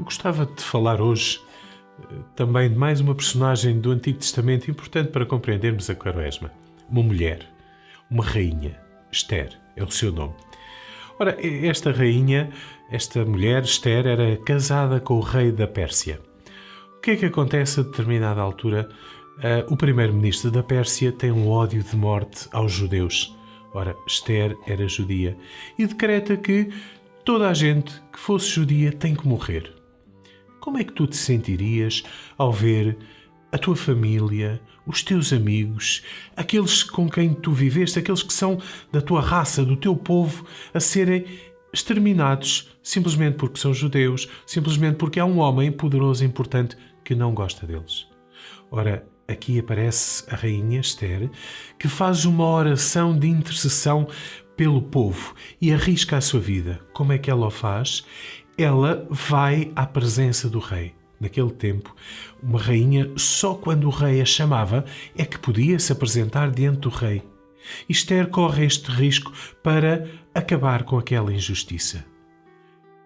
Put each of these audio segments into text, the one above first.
Eu gostava de falar hoje eh, também de mais uma personagem do Antigo Testamento importante para compreendermos a Quaresma. Uma mulher, uma rainha, Esther é o seu nome. Ora, esta rainha, esta mulher, Esther, era casada com o rei da Pérsia. O que é que acontece a determinada altura? Uh, o primeiro-ministro da Pérsia tem um ódio de morte aos judeus. Ora, Esther era judia e decreta que toda a gente que fosse judia tem que morrer. Como é que tu te sentirias ao ver a tua família, os teus amigos, aqueles com quem tu viveste, aqueles que são da tua raça, do teu povo, a serem exterminados simplesmente porque são judeus, simplesmente porque há um homem poderoso e importante que não gosta deles. Ora, aqui aparece a rainha Esther, que faz uma oração de intercessão pelo povo e arrisca a sua vida. Como é que ela o faz? Ela vai à presença do rei. Naquele tempo, uma rainha, só quando o rei a chamava, é que podia se apresentar diante do rei. Esther corre este risco para acabar com aquela injustiça.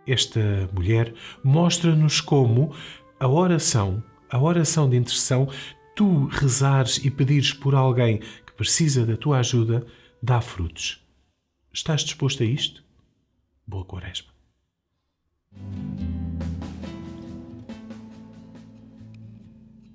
Esta mulher mostra-nos como a oração, a oração de intercessão, tu rezares e pedires por alguém que precisa da tua ajuda, dá frutos. Estás disposto a isto? Boa Quaresma. Thank you.